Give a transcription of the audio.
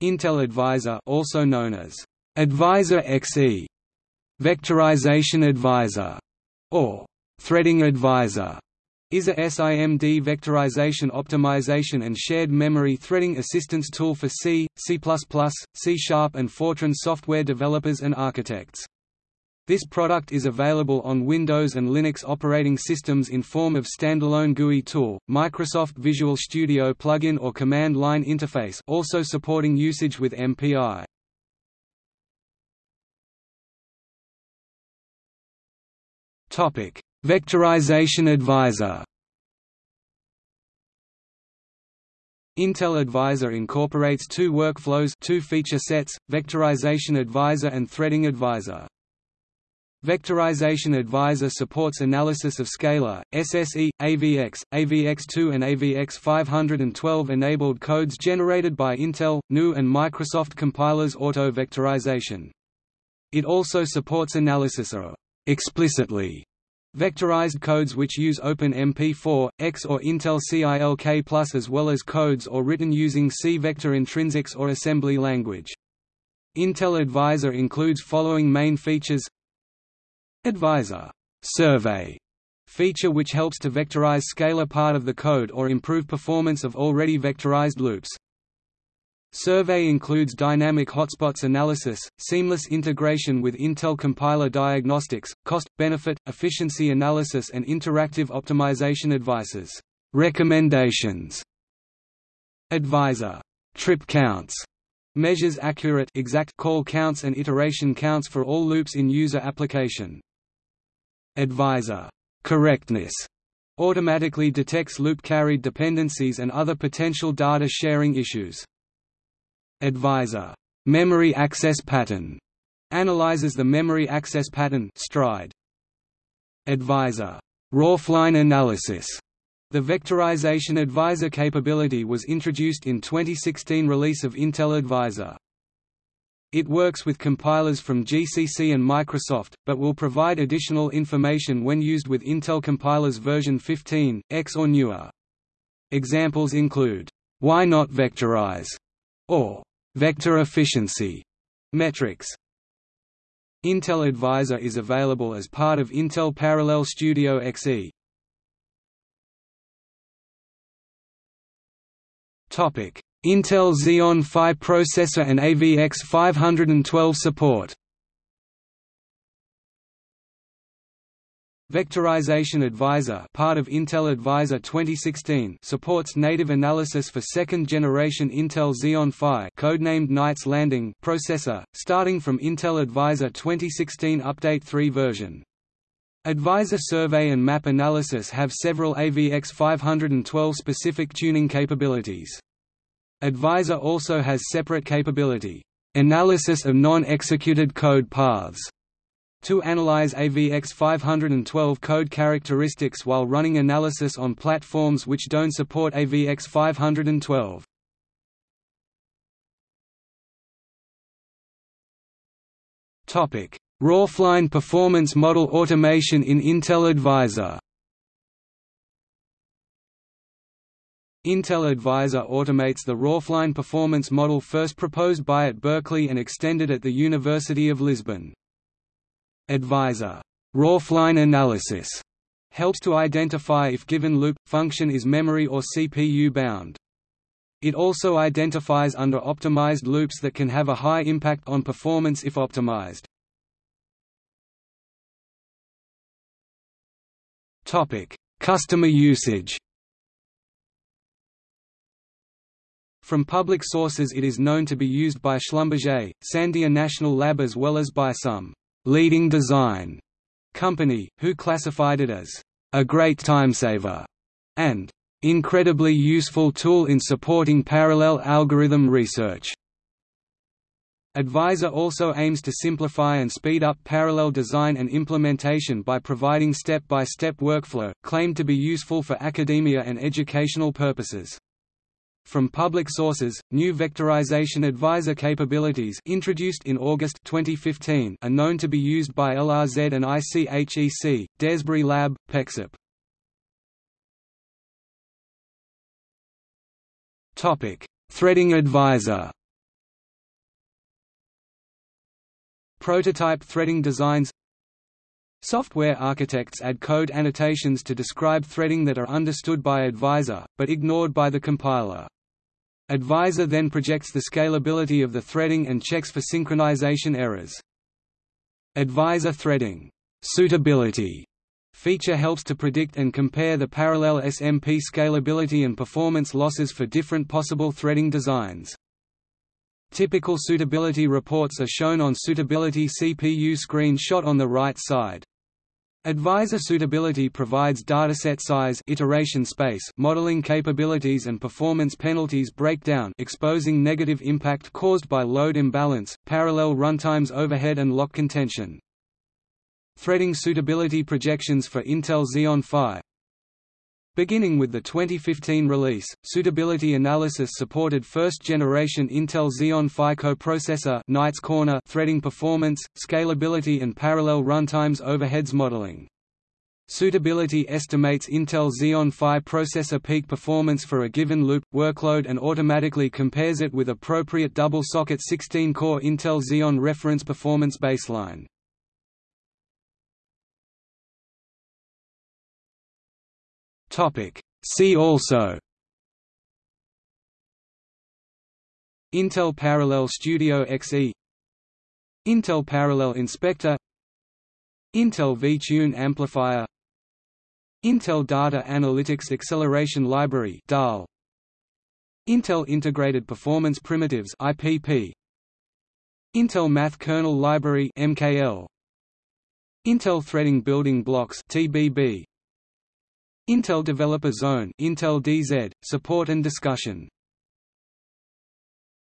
Intel Advisor also known as Advisor XE, Vectorization Advisor, or Threading Advisor, is a SIMD vectorization optimization and shared memory threading assistance tool for C, C++, C Sharp and Fortran software developers and architects. This product is available on Windows and Linux operating systems in form of standalone GUI tool, Microsoft Visual Studio plugin or command line interface also supporting usage with MPI. Topic: Vectorization Advisor. Intel Advisor incorporates two workflows, two feature sets: Vectorization Advisor and Threading Advisor. Vectorization Advisor supports analysis of scalar, SSE, AVX, AVX2 and AVX512 enabled codes generated by Intel, GNU and Microsoft compilers auto-vectorization. It also supports analysis of explicitly vectorized codes which use OpenMP4, X or Intel CILK Plus as well as codes or written using C-vector intrinsics or assembly language. Intel Advisor includes following main features Advisor survey feature which helps to vectorize scalar part of the code or improve performance of already vectorized loops. Survey includes dynamic hotspots analysis, seamless integration with Intel compiler diagnostics, cost-benefit, efficiency analysis and interactive optimization advices. Recommendations Advisor trip counts measures accurate exact call counts and iteration counts for all loops in user application. Advisor correctness automatically detects loop carried dependencies and other potential data sharing issues. Advisor memory access pattern analyzes the memory access pattern stride. Advisor roofline analysis the Vectorization Advisor capability was introduced in 2016 release of Intel Advisor. It works with compilers from GCC and Microsoft, but will provide additional information when used with Intel compilers version 15, X or newer. Examples include, Why not vectorize? or Vector efficiency metrics. Intel Advisor is available as part of Intel Parallel Studio XE. Intel Xeon Phi processor and AVX 512 support. Vectorization Advisor part of Intel Advisor 2016 supports native analysis for second-generation Intel Xeon Phi codenamed Knights Landing processor, starting from Intel Advisor 2016 Update 3 version. Advisor survey and map analysis have several AVX 512 specific tuning capabilities. Advisor also has separate capability, analysis of non-executed code paths, to analyze AVX 512 code characteristics while running analysis on platforms which don't support AVX 512. Topic: Roofline performance model automation in Intel Advisor. Intel Advisor automates the Roofline performance model first proposed by at Berkeley and extended at the University of Lisbon. Advisor Roofline analysis helps to identify if given loop function is memory or CPU bound. It also identifies under optimized loops that can have a high impact on performance if optimized. Topic: Customer usage. From public sources it is known to be used by Schlumberger, Sandia National Lab as well as by some «leading design» company, who classified it as «a great timesaver» and «incredibly useful tool in supporting parallel algorithm research». Advisor also aims to simplify and speed up parallel design and implementation by providing step-by-step -step workflow, claimed to be useful for academia and educational purposes. From public sources, new vectorization advisor capabilities introduced in August 2015 are known to be used by LRZ and ICHEC, Daresbury Lab, PEXIP. Topic: Threading advisor. Prototype threading designs Software architects add code annotations to describe threading that are understood by Advisor, but ignored by the compiler. Advisor then projects the scalability of the threading and checks for synchronization errors. Advisor threading suitability feature helps to predict and compare the parallel SMP scalability and performance losses for different possible threading designs. Typical suitability reports are shown on suitability CPU screen shot on the right side. Advisor suitability provides dataset size iteration space modeling capabilities and performance penalties breakdown exposing negative impact caused by load imbalance, parallel runtimes overhead and lock contention. Threading suitability projections for Intel Xeon Phi Beginning with the 2015 release, suitability analysis supported first-generation Intel Xeon Phi coprocessor Knights Corner threading performance, scalability and parallel runtimes overheads modeling. Suitability estimates Intel Xeon Phi processor peak performance for a given loop, workload and automatically compares it with appropriate double-socket 16-core Intel Xeon reference performance baseline. Topic. See also Intel Parallel Studio XE Intel Parallel Inspector Intel vTune Amplifier Intel Data Analytics Acceleration Library DAL Intel Integrated Performance Primitives IPP Intel Math Kernel Library MKL Intel Threading Building Blocks TBB Intel Developer Zone Intel DZ, support and discussion